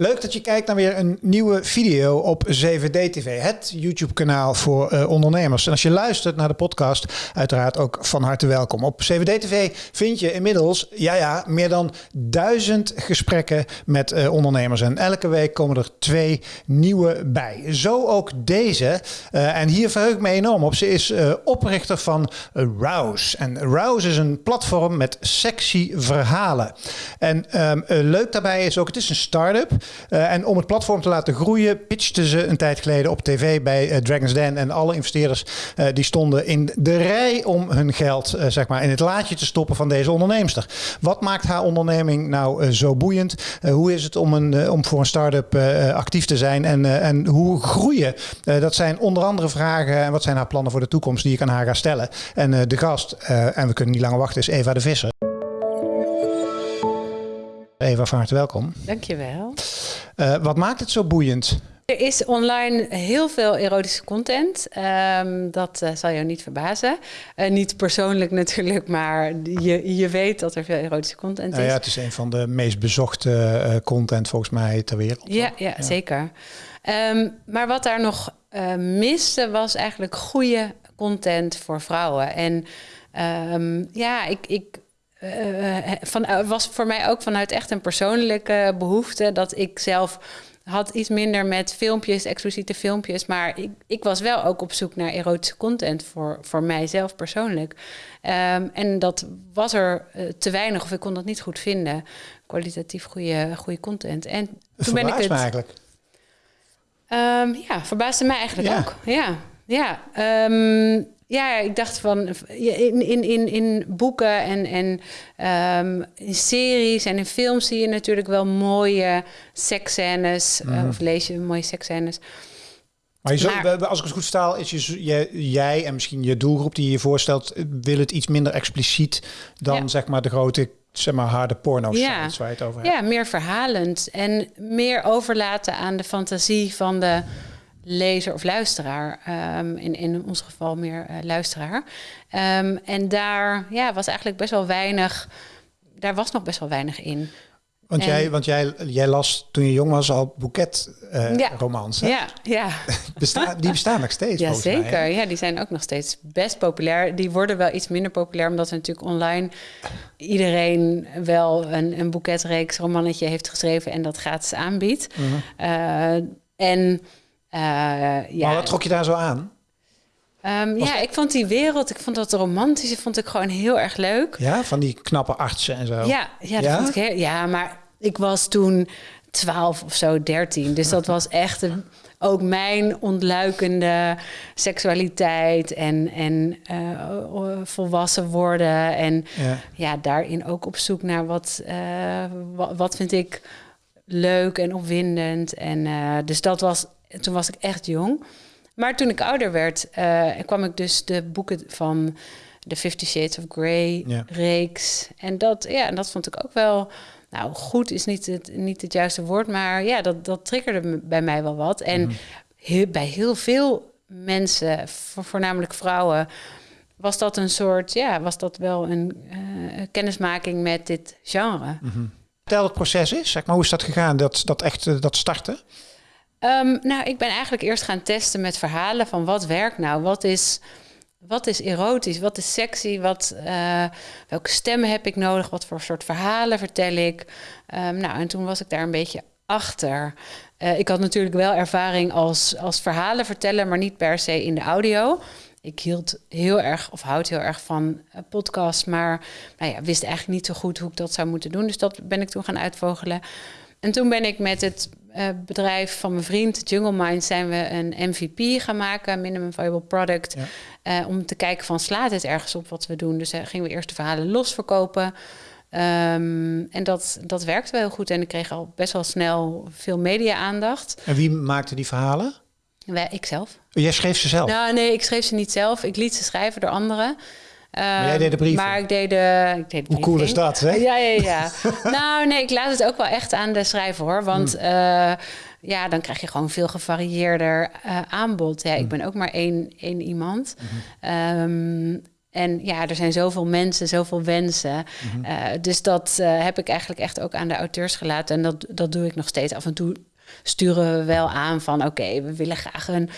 Leuk dat je kijkt naar weer een nieuwe video op 7D TV, het YouTube-kanaal voor uh, ondernemers. En als je luistert naar de podcast, uiteraard ook van harte welkom. Op 7D TV vind je inmiddels, ja ja, meer dan duizend gesprekken met uh, ondernemers. En elke week komen er twee nieuwe bij. Zo ook deze. Uh, en hier verheug ik me enorm op. Ze is oprichter van Rouse. En Rouse is een platform met sexy verhalen. En um, leuk daarbij is ook, het is een start-up. Uh, en om het platform te laten groeien, pitchten ze een tijd geleden op tv bij uh, Dragon's Den. En alle investeerders uh, die stonden in de rij om hun geld zeg maar in het laadje te stoppen van deze onderneemster. Wat maakt haar onderneming nou zo boeiend? hoe is het om, een, om voor een start-up actief te zijn? En, en hoe groeien? dat zijn onder andere vragen. En wat zijn haar plannen voor de toekomst die ik aan haar ga stellen? En de gast, en we kunnen niet langer wachten, is Eva de Visser. Eva, van harte welkom. Dankjewel. Uh, wat maakt het zo boeiend? Er is online heel veel erotische content. Um, dat uh, zal jou niet verbazen. Uh, niet persoonlijk natuurlijk, maar je, je weet dat er veel erotische content is. ja, het is een van de meest bezochte content volgens mij ter wereld. Ja, ja, ja. zeker. Um, maar wat daar nog miste was eigenlijk goede content voor vrouwen. En um, ja, ik, ik uh, van, was voor mij ook vanuit echt een persoonlijke behoefte dat ik zelf had iets minder met filmpjes, expliciete filmpjes. Maar ik, ik was wel ook op zoek naar erotische content voor, voor mijzelf persoonlijk. Um, en dat was er uh, te weinig of ik kon dat niet goed vinden. Kwalitatief goede, goede content. En toen ben ik het. eigenlijk. Um, ja, verbaasde mij eigenlijk ja. ook. Ja, ja. Um, ja, ik dacht van in, in, in, in boeken en, en um, in series en in films zie je natuurlijk wel mooie seksscènes. Mm. Uh, of lees je mooie seksscènes. Maar, je zo, maar als ik het goed versta, is je, jij en misschien je doelgroep die je je voorstelt, wil het iets minder expliciet dan ja. zeg maar de grote zeg maar harde porno ja. waar je het over hebt. Ja, meer verhalend en meer overlaten aan de fantasie van de lezer of luisteraar. Um, in, in ons geval meer uh, luisteraar. Um, en daar ja, was eigenlijk best wel weinig. Daar was nog best wel weinig in. Want, en, jij, want jij, jij las toen je jong was al boeketromans. Uh, ja, ja, ja. Besta die bestaan nog steeds. Ja, zeker. Mij, ja, die zijn ook nog steeds best populair. Die worden wel iets minder populair, omdat er natuurlijk online iedereen wel een, een boeketreeks romannetje heeft geschreven en dat gratis aanbiedt. -huh. uh, en ja. Maar wat trok je daar zo aan? Um, ja, ik vond die wereld, ik vond dat romantische, vond ik gewoon heel erg leuk. Ja, van die knappe artsen en zo. Ja, ja, dat ja? Vond ik heel, ja maar ik was toen 12 of zo, 13. Dus dat was echt een, ook mijn ontluikende seksualiteit en, en uh, volwassen worden. En ja. ja. daarin ook op zoek naar wat, uh, wat, wat vind ik leuk en opwindend. En uh, dus dat was toen was ik echt jong. Maar toen ik ouder werd, uh, kwam ik dus de boeken van de Fifty Shades of Grey ja. reeks. En dat, ja, en dat vond ik ook wel. Nou, goed is niet het, niet het juiste woord, maar ja, dat, dat triggerde bij mij wel wat. En mm. heel, bij heel veel mensen, voornamelijk vrouwen, was dat een soort, ja, was dat wel een uh, kennismaking met dit genre. Mm -hmm. Vertel het proces is, zeg maar, hoe is dat gegaan, dat, dat echt, uh, dat starten? Um, nou, ik ben eigenlijk eerst gaan testen met verhalen van wat werkt nou? Wat is, wat is erotisch? Wat is sexy? Wat, uh, welke stemmen heb ik nodig? Wat voor soort verhalen vertel ik? Um, nou, en toen was ik daar een beetje achter. Uh, ik had natuurlijk wel ervaring als, als verhalenverteller, maar niet per se in de audio. Ik hield heel erg, of houd heel erg van uh, podcasts, maar nou ja, wist eigenlijk niet zo goed hoe ik dat zou moeten doen. Dus dat ben ik toen gaan uitvogelen. En toen ben ik met het uh, bedrijf van mijn vriend, Jungle Mind, zijn we een MVP gaan maken, Minimum Viable Product. Ja. Uh, om te kijken van slaat het ergens op wat we doen. Dus uh, gingen we eerst de verhalen los verkopen. Um, en dat, dat werkte wel heel goed. En ik kreeg al best wel snel veel media-aandacht. En wie maakte die verhalen? Wij, ik zelf. Jij schreef ze zelf? Nou, nee, ik schreef ze niet zelf. Ik liet ze schrijven door anderen. Maar jij deed de brieven? Maar ik deed de, ik deed de Hoe cool is dat, hè? Ja, ja, ja. nou, nee, ik laat het ook wel echt aan de schrijver, hoor. Want hmm. uh, ja, dan krijg je gewoon veel gevarieerder uh, aanbod. Ja, hmm. ik ben ook maar één, één iemand. Hmm. Um, En ja, er zijn zoveel mensen, zoveel wensen. Uh, dus dat uh, heb ik eigenlijk echt ook aan de auteurs gelaten. En dat, dat doe ik nog steeds. Af en toe sturen we wel aan van... oké, okay, we willen graag een,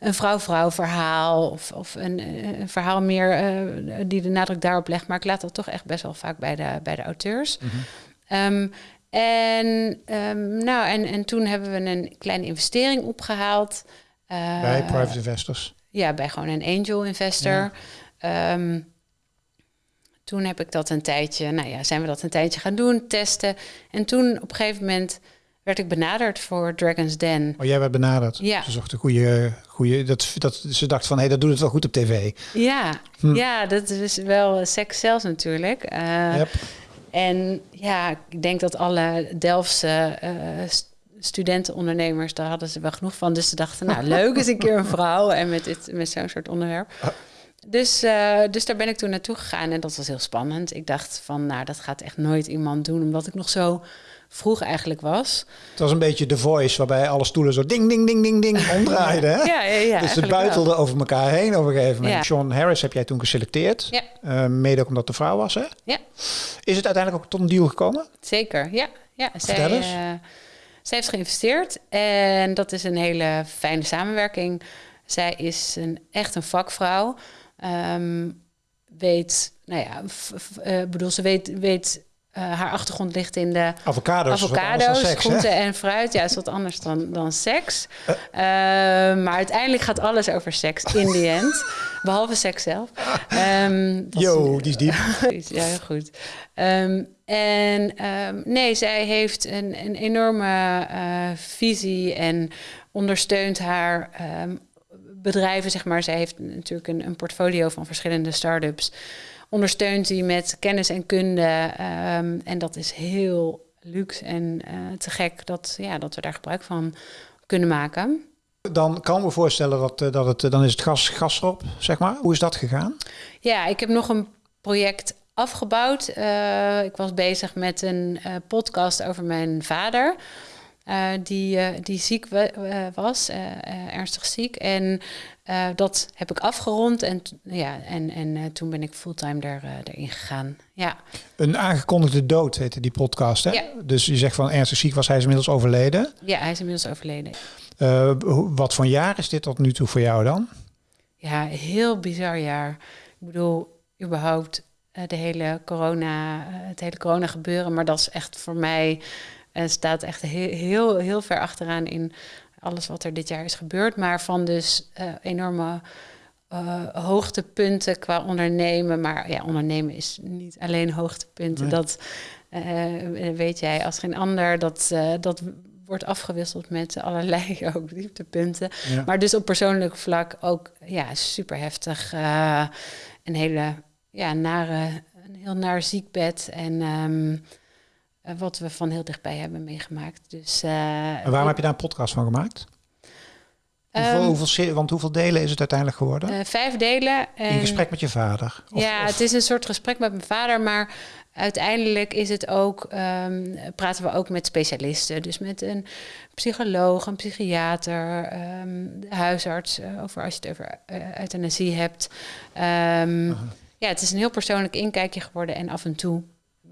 een vrouw-vrouw verhaal... of, of een, een verhaal meer uh, die de nadruk daarop legt. Maar ik laat dat toch echt best wel vaak bij de, bij de auteurs. Mhm. Um, en, um, nou, en, en toen hebben we een kleine investering opgehaald. Uh, bij private investors? Ja, bij gewoon een angel investor. Ja. Um, toen heb ik dat een tijdje, nou ja, zijn we dat een tijdje gaan doen, testen. En toen op een gegeven moment werd ik benaderd voor Dragon's Den. Oh, jij werd benaderd? Ja. Ze zocht een goede, goede dat, dat, ze dacht van, hé, hey, dat doet het wel goed op tv. Ja, hm. ja dat is wel seks zelfs natuurlijk. Uh, yep. En ja, ik denk dat alle Delftse uh, studentenondernemers, daar hadden ze wel genoeg van. Dus ze dachten, nou leuk is een keer een vrouw en met, dit, met zo'n soort onderwerp. Dus, uh, dus daar ben ik toen naartoe gegaan en dat was heel spannend. Ik dacht van, nou dat gaat echt nooit iemand doen, omdat ik nog zo vroeg eigenlijk was. Het was een beetje de voice waarbij alle stoelen zo ding, ding, ding, ding, ding omdraaiden. Hè? ja, ja, ja, dus het buitelde wel. over elkaar heen op een gegeven moment. Sean Harris heb jij toen geselecteerd. Ja. Uh, mede ook omdat de vrouw was, hè? Ja. Is het uiteindelijk ook tot een deal gekomen? Zeker, ja. ja Vertel zij, eens. Uh, zij heeft geïnvesteerd en dat is een hele fijne samenwerking. Zij is een, echt een vakvrouw. Um, weet, nou ja, uh, bedoel, ze weet, weet uh, haar achtergrond ligt in de avocado's, avocado's seks, hè? en fruit. Ja, is wat anders dan, dan seks. Uh. Uh, maar uiteindelijk gaat alles over seks in the end. Behalve seks zelf. Um, Yo, die is diep. ja, heel goed. Um, en um, nee, zij heeft een, een enorme uh, visie en ondersteunt haar bedrijven, zeg maar. Zij heeft natuurlijk een, een portfolio van verschillende start-ups ondersteunt die met kennis en kunde. Um, en dat is heel luxe en uh, te gek dat, ja, dat we daar gebruik van kunnen maken. Dan kan ik me voorstellen dat, uh, dat het, dan is het gas, gas erop, zeg maar. Hoe is dat gegaan? Ja, ik heb nog een project afgebouwd. Uh, ik was bezig met een podcast over mijn vader. Uh, die, uh, die ziek we, uh, was, ernstig ziek. En dat heb ik afgerond en, ja, en, en toen ben ik fulltime er, erin gegaan. Ja. Een aangekondigde dood heette die podcast, hè? Ja. Dus je zegt van ernstig ziek was hij is inmiddels overleden. Ja, hij is inmiddels overleden. wat voor jaar is dit tot nu toe voor jou dan? Ja, heel bizar jaar. Ik bedoel, überhaupt de hele corona, het hele corona gebeuren. Maar dat is echt voor mij... En staat echt heel, heel, heel ver achteraan in alles wat er dit jaar is gebeurd. Maar van dus uh, enorme uh, hoogtepunten qua ondernemen. Maar ja, ondernemen is niet alleen hoogtepunten. Nee. Dat uh, weet jij als geen ander. Dat, dat wordt afgewisseld met allerlei ook dieptepunten. Ja. Maar dus op persoonlijk vlak ook ja, super heftig. een hele ja, nare, een heel naar ziekbed. En... Um, uh, wat we van heel dichtbij hebben meegemaakt. Dus, uh, en waarom heb je daar een podcast van gemaakt? Hoeveel, um, hoeveel, want hoeveel delen is het uiteindelijk geworden? Uh, vijf delen. En, In gesprek met je vader? Of, ja, of? het is een soort gesprek met mijn vader, maar uiteindelijk is het ook, um, praten we ook met specialisten. Dus met een psycholoog, een psychiater, um, de huisarts, over als je het over euthanasie hebt. -huh. Ja, het is een heel persoonlijk inkijkje geworden en af en toe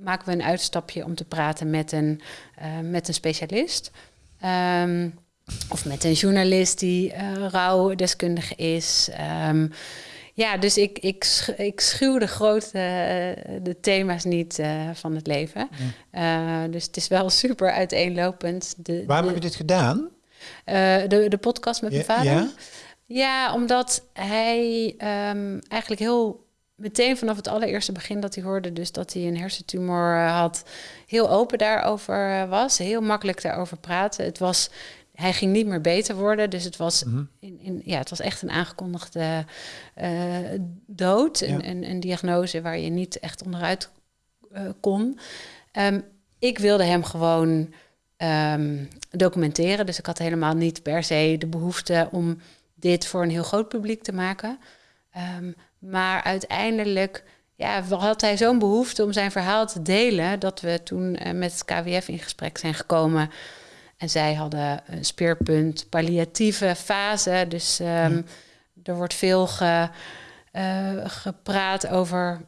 maken we een uitstapje om te praten met een, uh, met een specialist. Um, of met een journalist die uh, rouwdeskundige is. Um, ja, dus ik, ik, ik schuw de grote uh, de thema's niet uh, van het leven. Ja. dus het is wel super uiteenlopend. De, Waarom de, heb je dit gedaan? de, de podcast met ja, mijn vader. Ja? ja, omdat hij um, eigenlijk heel meteen vanaf het allereerste begin dat hij hoorde, dus dat hij een hersentumor uh, had, heel open daarover uh, was. Heel makkelijk daarover praten. Het was, hij ging niet meer beter worden, dus het was, Mhm. in, in, ja, het was echt een aangekondigde uh, dood. Ja. Een, een, een, diagnose waar je niet echt onderuit uh, kon. Um, ik wilde hem gewoon um, documenteren, dus ik had helemaal niet per se de behoefte om dit voor een heel groot publiek te maken. Um, maar uiteindelijk ja, had hij zo'n behoefte om zijn verhaal te delen... dat we toen uh, met het KWF in gesprek zijn gekomen. En zij hadden een speerpunt palliatieve fase. Dus um, ja. er wordt veel ge, gepraat over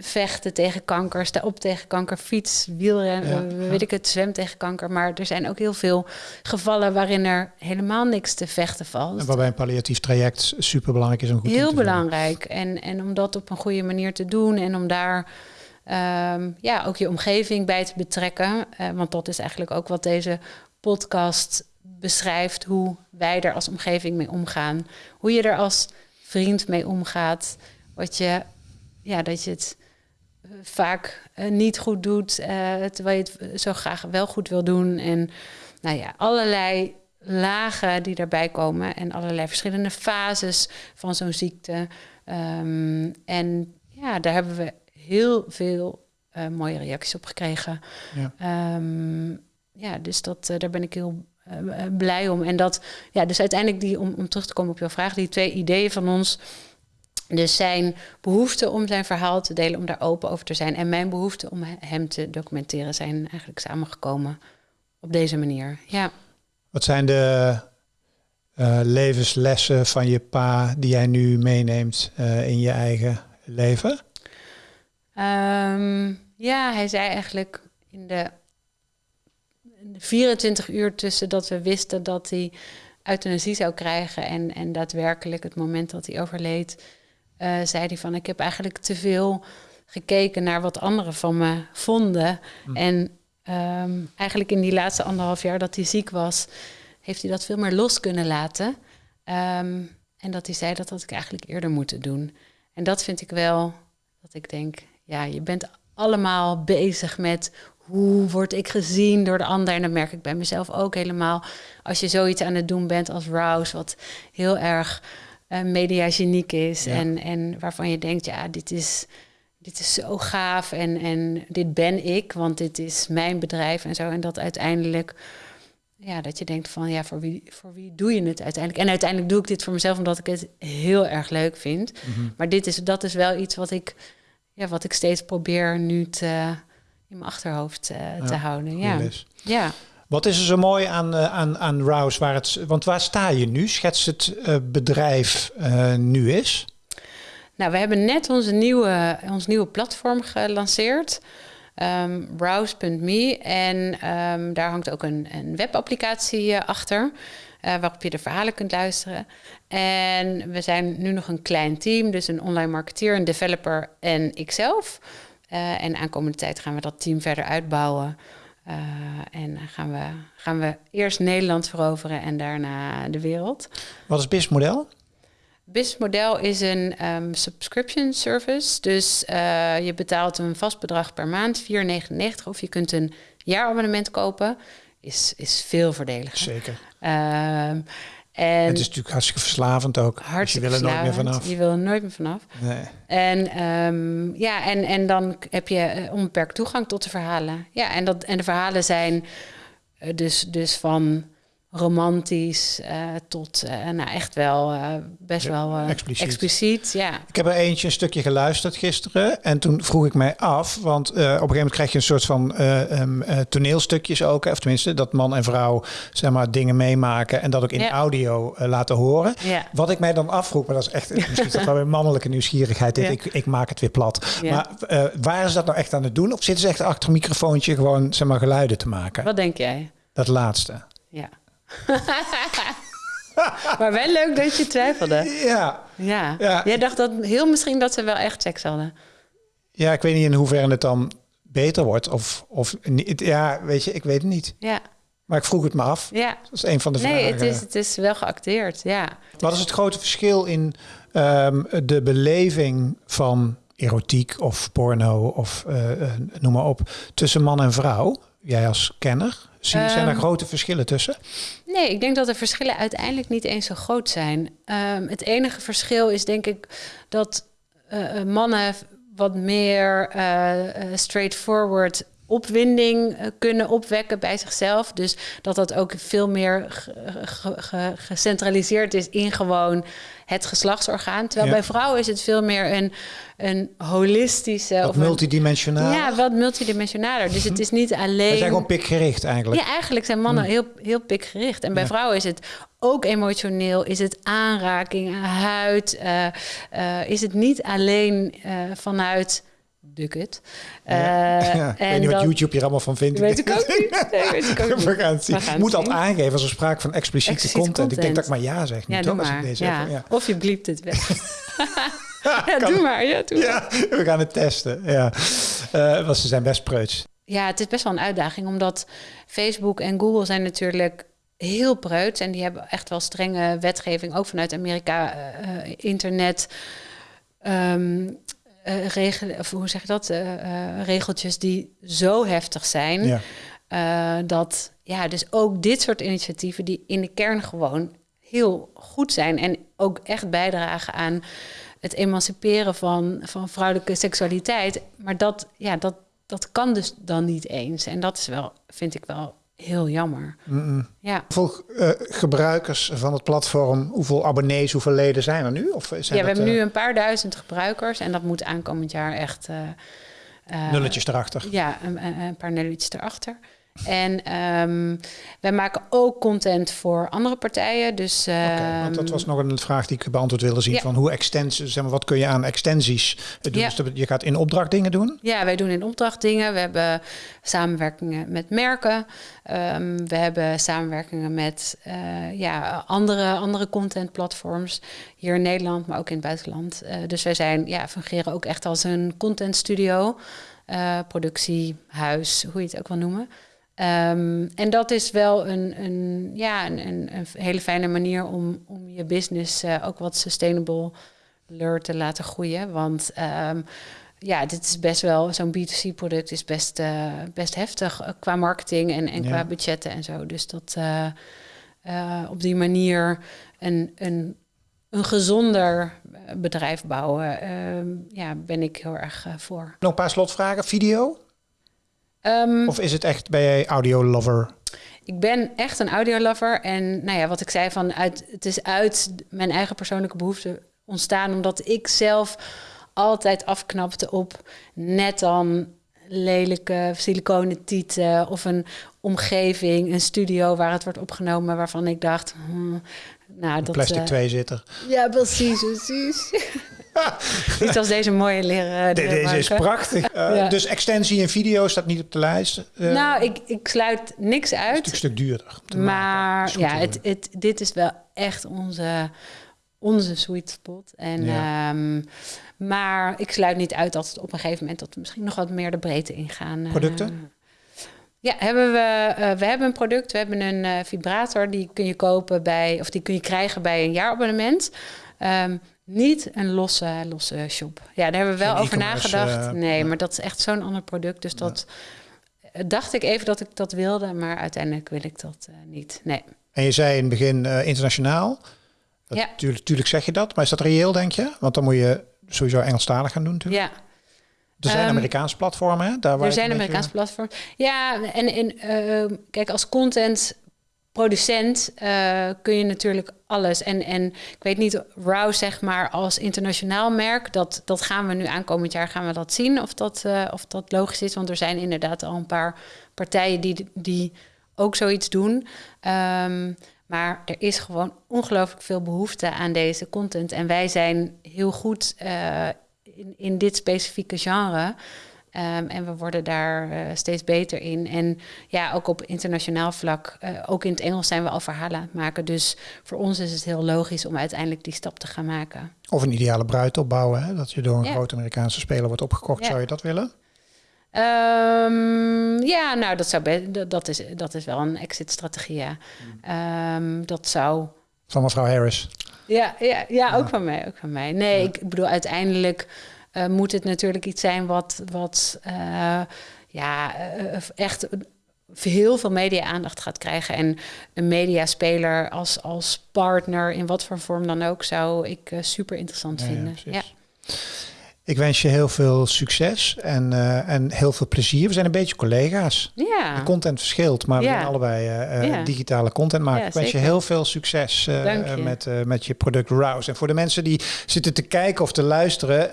vechten tegen kanker, sta op tegen kanker, fiets, wielrennen, weet ik het, zwem tegen kanker. Maar er zijn ook heel veel gevallen waarin er helemaal niks te vechten valt. En waarbij een palliatief traject super belangrijk is om goed Heel belangrijk. En, en om dat op een goede manier te doen en om daar um, ja, ook je omgeving bij te betrekken. Uh, want dat is eigenlijk ook wat deze podcast beschrijft, hoe wij er als omgeving mee omgaan. Hoe je er als vriend mee omgaat. Wat je ja, dat je het eh, vaak uh, niet goed doet, uh, terwijl je het zo graag wel goed wil doen. En nou ja, allerlei lagen die daarbij komen en allerlei verschillende fases van zo'n ziekte. Um, en ja, daar hebben we heel veel mooie reacties op gekregen. Ja, um, ja dus dat, daar ben ik heel blij om. En dat, ja, dus uiteindelijk die, om, om terug te komen op jouw vraag, die twee ideeën van ons dus zijn behoefte om zijn verhaal te delen, om daar open over te zijn. En mijn behoefte om hem te documenteren zijn eigenlijk samengekomen op deze manier. Ja. Wat zijn de uh, levenslessen van je pa die jij nu meeneemt uh, in je eigen leven? Um, ja, hij zei eigenlijk in de, in de 24 uur tussen dat we wisten dat hij euthanasie zou krijgen en, en daadwerkelijk het moment dat hij overleed uh, zei hij van ik heb eigenlijk te veel gekeken naar wat anderen van me vonden. Hm. En um, eigenlijk in die laatste anderhalf jaar dat hij ziek was, heeft hij dat veel meer los kunnen laten. Um, en dat hij zei dat had ik eigenlijk eerder moeten doen. En dat vind ik wel, dat ik denk, ja, je bent allemaal bezig met hoe word ik gezien door de ander. En dat merk ik bij mezelf ook helemaal. Als je zoiets aan het doen bent als Rouse, wat heel erg uh, mediageniek is. En, en waarvan je denkt, ja, dit is, dit is zo gaaf en, en dit ben ik, want dit is mijn bedrijf en zo. En dat uiteindelijk, ja, dat je denkt van, ja, voor wie, voor wie doe je het uiteindelijk? En uiteindelijk doe ik dit voor mezelf omdat ik het heel erg leuk vind. Mhm. Maar dit is, dat is wel iets wat ik, ja, wat ik steeds probeer nu te, in mijn achterhoofd uh, te houden. Ja. ja. Wat is er zo mooi aan, uh, aan, aan Rouse? Waar het, want waar sta je nu? Schets het uh, bedrijf uh, nu is. Nou, we hebben net onze nieuwe, ons nieuwe platform gelanceerd. Um, ehm. En um, daar hangt ook een, een webapplicatie achter. waarop je de verhalen kunt luisteren. En we zijn nu nog een klein team. Dus een online marketeer, een developer en ikzelf. en aankomende tijd gaan we dat team verder uitbouwen. Uh, en gaan we, gaan we eerst Nederland veroveren en daarna de wereld. Wat is BIS model? BIS model is een um, subscription service. Dus uh, je betaalt een vast bedrag per maand, 4,99. Of je kunt een jaarabonnement kopen. Is, is veel voordeliger. Zeker. Uh, en het is natuurlijk hartstikke verslavend ook. Hartstikke dus je wil er nooit meer vanaf. Je wil er nooit meer vanaf. Nee. En, um, ja, en, en dan heb je eh, onbeperkt toegang tot de verhalen. Ja, en, dat, en de verhalen zijn uh, dus, dus van romantisch uh, tot uh, nou echt wel uh, best ja, wel expliciet. expliciet. Ja. Ik heb er eentje een stukje geluisterd gisteren en toen vroeg ik mij af, want op een gegeven moment krijg je een soort van um, toneelstukjes ook, of tenminste dat man en vrouw zeg maar dingen meemaken en dat ook in ja. audio laten horen. Ja. Wat ik mij dan afvroeg, maar dat is echt misschien dat wel weer mannelijke nieuwsgierigheid. Dit, ik, ik maak het weer plat. Maar waar is dat nou echt aan het doen? Of zitten ze echt achter een microfoontje gewoon zeg maar geluiden te maken? Wat denk jij? Dat laatste. Ja. maar wel leuk dat je twijfelde. Ja. ja. ja. Jij dacht dat heel misschien dat ze wel echt seks hadden. Ja, ik weet niet in hoeverre het dan beter wordt. Of, of niet. Ja, weet je, ik weet het niet. Ja. Maar ik vroeg het me af. Ja. Dat is een van de nee, vragen. Nee, het is, het is wel geacteerd, ja. Wat is het grote verschil in um, de beleving van erotiek of porno of uh, uh, noem maar op, tussen man en vrouw? Jij als kenner? Zie, um, zijn er ehm, grote verschillen tussen? Nee, ik denk dat de verschillen uiteindelijk niet eens zo groot zijn. Um, het enige verschil is denk ik dat uh, mannen wat meer uh, straightforward opwinding eh, kunnen opwekken bij zichzelf. Dus dat dat ook veel meer gecentraliseerd is in gewoon het geslachtsorgaan. Terwijl bij vrouwen is het veel meer een, een holistische... Wat of multidimensionaal. Ja, wat multidimensionaler. Dus het is niet alleen... Ze zijn gewoon pikgericht eigenlijk. Ja, eigenlijk zijn mannen hm. heel, heel pikgericht. En bij vrouwen is het ook emotioneel. Is het aanraking, huid. Uh, uh, is het niet alleen uh, vanuit Duk het. Ja. Ik weet niet wat YouTube hier allemaal van vindt. Weet ik ook niet. Nee, weet ik ook niet. We gaan het zien. Je moet altijd aangeven als er sprake van expliciete, expliciete content. content. Ik denk dat ik maar ja zeg. Ja, doe maar. Deze ja. Even. Of je bliept het weg. ja, doe maar. Ja, doe ja, we gaan het testen. Ja. Uh, want ze zijn best preuts. Ja, het is best wel een uitdaging. Omdat Facebook en Google zijn natuurlijk heel preuts. En die hebben echt wel strenge wetgeving. Ook vanuit Amerika. Uh, internet... Um, uh, regel, of hoe zeg je dat? Uh, regeltjes die zo heftig zijn. Ja. dat ja, dus ook dit soort initiatieven die in de kern gewoon heel goed zijn en ook echt bijdragen aan het emanciperen van, van vrouwelijke seksualiteit. Maar dat, ja, dat, dat kan dus dan niet eens. En dat is wel, vind ik wel heel jammer. Ja. Hoeveel uh, gebruikers van het platform, hoeveel abonnees, hoeveel leden zijn er nu? Of zijn ja, we hebben nu een paar duizend gebruikers en dat moet aankomend jaar echt... Uh, nulletjes erachter. Ja, een, een paar nulletjes erachter. En um, wij maken ook content voor andere partijen. Dus, um, okay, want dat was nog een vraag die ik beantwoord wilde zien. Van hoe extensies, zeg maar, wat kun je aan extensies doen? Ja. Dus je gaat in opdracht dingen doen? Ja, wij doen in opdracht dingen. We hebben samenwerkingen met merken. Um, we hebben samenwerkingen met uh, ja, andere, andere contentplatforms hier in Nederland, maar ook in het buitenland. Uh, dus wij zijn, ja, fungeren ook echt als een contentstudio. Uh, productiehuis, hoe je het ook wil noemen. Um, en dat is wel een, een, ja, een, een, hele fijne manier om, om je business uh, ook wat sustainable te laten groeien. Want um, ja, dit is best wel, zo'n B2C-product is best, uh, best heftig uh, qua marketing en, en ja. qua budgetten en zo. Dus dat op die manier een, een, een gezonder bedrijf bouwen, ehm, ja, ben ik heel erg voor. Nog een paar slotvragen. Video? Um, of is het echt, ben jij audio-lover? Ik ben echt een audio-lover. En nou ja, wat ik zei, van uit, het is uit mijn eigen persoonlijke behoefte ontstaan... omdat ik zelf altijd afknapte op net dan lelijke siliconen tieten... of een omgeving, een studio waar het wordt opgenomen... waarvan ik dacht, hmm, nou, dat... Plastic uh, tweezitter. Ja, precies, precies. Iets als deze mooie leren. De, deze is prachtig. Ja. Dus extensie en video staat niet op de lijst. Uh, nou, ik, ik sluit niks uit. Het is een stuk duurder. Maar ja, het, het, dit is wel echt onze, onze sweet spot. En, ja. um, maar ik sluit niet uit dat het op een gegeven moment dat we misschien nog wat meer de breedte ingaan. Producten? Uh, ja, hebben we, uh, we hebben een product. We hebben een uh, vibrator. Die kun je kopen bij, of die kun je krijgen bij een jaarabonnement. Um, niet een losse, losse shop. Ja, daar hebben we wel over nagedacht. Uh, nee, maar dat is echt zo'n ander product. Dus dat ja. dacht ik even dat ik dat wilde, maar uiteindelijk wil ik dat uh, niet. Nee. En je zei in het begin uh, internationaal. Dat, ja. Tuurlijk, tuurlijk zeg je dat, maar is dat reëel, denk je? Want dan moet je sowieso Engelstalig gaan doen, natuurlijk. Ja. Er zijn um, Amerikaanse platformen, hè? Daar waar er zijn Amerikaanse platformen. Ja, en, en kijk, als content producent uh, kun je natuurlijk alles. En, en ik weet niet, Row zeg maar als internationaal merk, dat, dat gaan we nu aankomend jaar gaan we dat zien of dat, uh, of dat logisch is. Want er zijn inderdaad al een paar partijen die, die ook zoiets doen. Um, maar er is gewoon ongelooflijk veel behoefte aan deze content. En wij zijn heel goed uh, in, in dit specifieke genre. Um, en we worden daar uh, steeds beter in. En ja, ook op internationaal vlak, uh, ook in het Engels zijn we al verhalen aan het maken. Dus voor ons is het heel logisch om uiteindelijk die stap te gaan maken. Of een ideale bruid opbouwen, hè? dat je door een ja. grote Amerikaanse speler wordt opgekocht. Ja. Zou je dat willen? Um, ja, nou, dat, zou dat, is, dat is wel een exit-strategie, ja. Um, dat zou... Van mevrouw Harris? Ja, ja, ja, ook van mij, ook van mij. Nee, ik bedoel, uiteindelijk uh, moet het natuurlijk iets zijn wat, wat uh, ja, uh, echt heel veel media-aandacht gaat krijgen. En een mediaspeler als, als partner, in wat voor vorm dan ook, zou ik super interessant ja, vinden. Ja, Ik wens je heel veel succes en, uh, en heel veel plezier. We zijn een beetje collega's. Ja. De content verschilt, maar we zijn allebei uh, uh, Ja. digitale content maken. Ik wens je heel veel succes uh, met, met je product Rouse. En voor de mensen die zitten te kijken of te luisteren,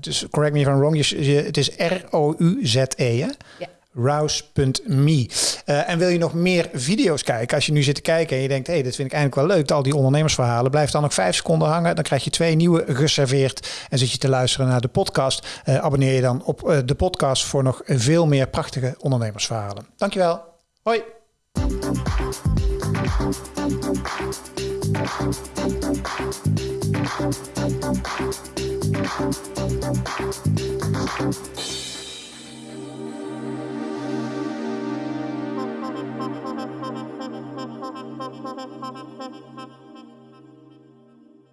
dus correct me if I'm wrong, je, je, het is R-O-U-Z-E, hè? Ja. Rouse.me. Uh, en wil je nog meer video's kijken? Als je nu zit te kijken en je denkt, hé, hey, dit vind ik eigenlijk wel leuk, al die ondernemersverhalen, blijf dan nog vijf seconden hangen. Dan krijg je twee nieuwe geserveerd en zit je te luisteren naar de podcast. Uh, abonneer je dan op uh, de podcast voor nog veel meer prachtige ondernemersverhalen. Dankjewel. Hoi.